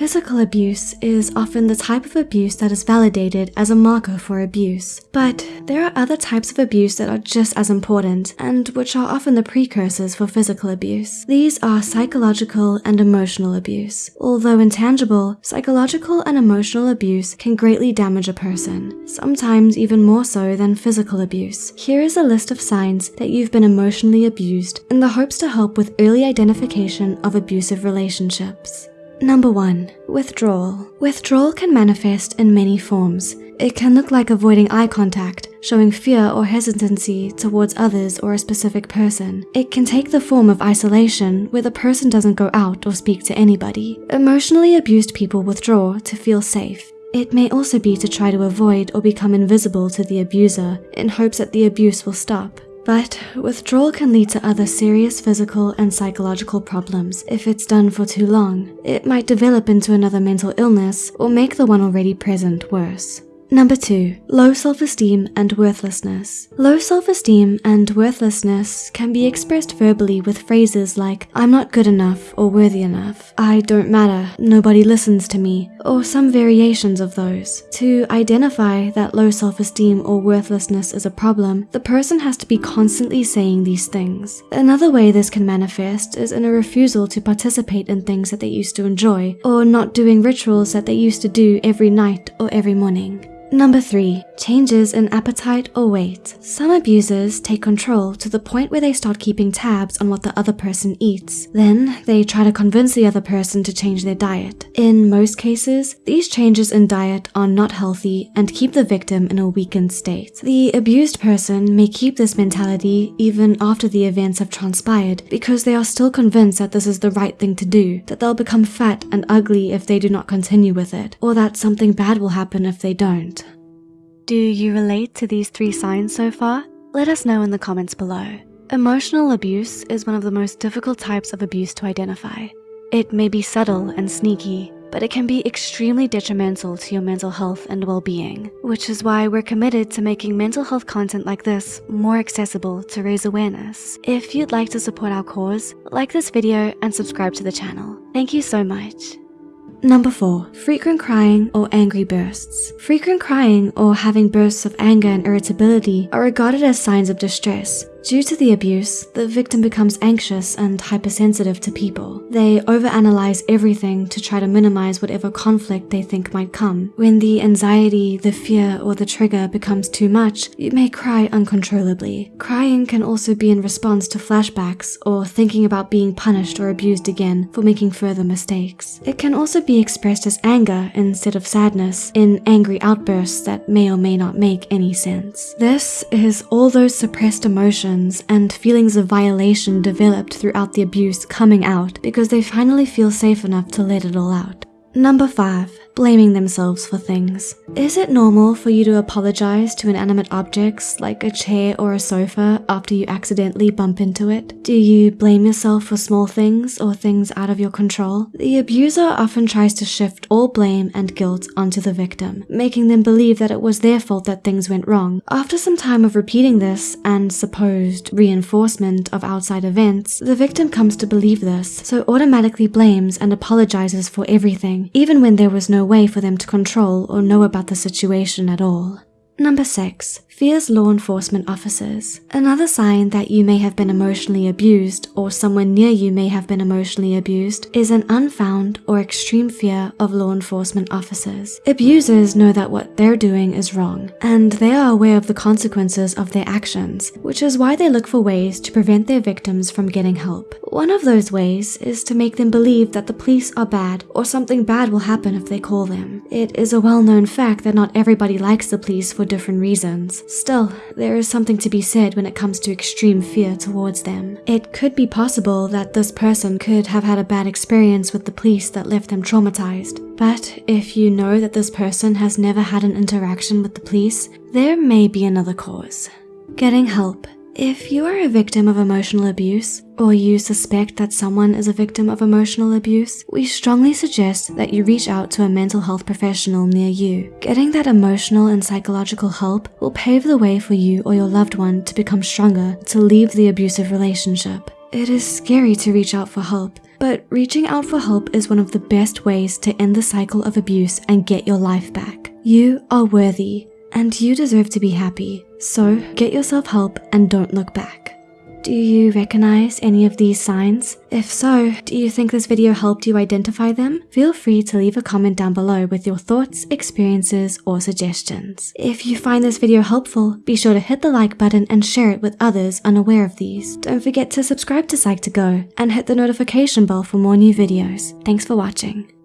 Physical abuse is often the type of abuse that is validated as a marker for abuse. But there are other types of abuse that are just as important and which are often the precursors for physical abuse. These are psychological and emotional abuse. Although intangible, psychological and emotional abuse can greatly damage a person, sometimes even more so than physical abuse. Here is a list of signs that you've been emotionally abused in the hopes to help with early identification of abusive relationships. Number 1. Withdrawal. Withdrawal can manifest in many forms. It can look like avoiding eye contact, showing fear or hesitancy towards others or a specific person. It can take the form of isolation, where the person doesn't go out or speak to anybody. Emotionally abused people withdraw to feel safe. It may also be to try to avoid or become invisible to the abuser in hopes that the abuse will stop. But withdrawal can lead to other serious physical and psychological problems if it's done for too long. It might develop into another mental illness or make the one already present worse. Number two, low self-esteem and worthlessness. Low self-esteem and worthlessness can be expressed verbally with phrases like, I'm not good enough or worthy enough, I don't matter, nobody listens to me, or some variations of those. To identify that low self-esteem or worthlessness is a problem, the person has to be constantly saying these things. Another way this can manifest is in a refusal to participate in things that they used to enjoy, or not doing rituals that they used to do every night or every morning. Number 3. Changes in appetite or weight. Some abusers take control to the point where they start keeping tabs on what the other person eats. Then, they try to convince the other person to change their diet. In most cases, these changes in diet are not healthy and keep the victim in a weakened state. The abused person may keep this mentality even after the events have transpired because they are still convinced that this is the right thing to do, that they'll become fat and ugly if they do not continue with it, or that something bad will happen if they don't. Do you relate to these three signs so far? Let us know in the comments below. Emotional abuse is one of the most difficult types of abuse to identify. It may be subtle and sneaky, but it can be extremely detrimental to your mental health and well-being, which is why we're committed to making mental health content like this more accessible to raise awareness. If you'd like to support our cause, like this video and subscribe to the channel. Thank you so much. Number 4. Frequent crying or angry bursts. Frequent crying or having bursts of anger and irritability are regarded as signs of distress. Due to the abuse, the victim becomes anxious and hypersensitive to people. They overanalyze everything to try to minimize whatever conflict they think might come. When the anxiety, the fear, or the trigger becomes too much, you may cry uncontrollably. Crying can also be in response to flashbacks or thinking about being punished or abused again for making further mistakes. It can also be expressed as anger instead of sadness in angry outbursts that may or may not make any sense. This is all those suppressed emotions emotions and feelings of violation developed throughout the abuse coming out because they finally feel safe enough to let it all out. Number 5 blaming themselves for things. Is it normal for you to apologize to inanimate objects like a chair or a sofa after you accidentally bump into it? Do you blame yourself for small things or things out of your control? The abuser often tries to shift all blame and guilt onto the victim, making them believe that it was their fault that things went wrong. After some time of repeating this and supposed reinforcement of outside events, the victim comes to believe this, so automatically blames and apologizes for everything, even when there was no way for them to control or know about the situation at all. Number 6 fears law enforcement officers. Another sign that you may have been emotionally abused or someone near you may have been emotionally abused is an unfound or extreme fear of law enforcement officers. Abusers know that what they're doing is wrong, and they are aware of the consequences of their actions, which is why they look for ways to prevent their victims from getting help. One of those ways is to make them believe that the police are bad or something bad will happen if they call them. It is a well-known fact that not everybody likes the police for different reasons. Still, there is something to be said when it comes to extreme fear towards them. It could be possible that this person could have had a bad experience with the police that left them traumatized. But if you know that this person has never had an interaction with the police, there may be another cause. Getting help if you are a victim of emotional abuse, or you suspect that someone is a victim of emotional abuse, we strongly suggest that you reach out to a mental health professional near you. Getting that emotional and psychological help will pave the way for you or your loved one to become stronger to leave the abusive relationship. It is scary to reach out for help, but reaching out for help is one of the best ways to end the cycle of abuse and get your life back. You are worthy, and you deserve to be happy. So get yourself help and don't look back. Do you recognize any of these signs? If so, do you think this video helped you identify them? Feel free to leave a comment down below with your thoughts, experiences, or suggestions. If you find this video helpful, be sure to hit the like button and share it with others unaware of these. Don't forget to subscribe to Psych2Go and hit the notification bell for more new videos. Thanks for watching.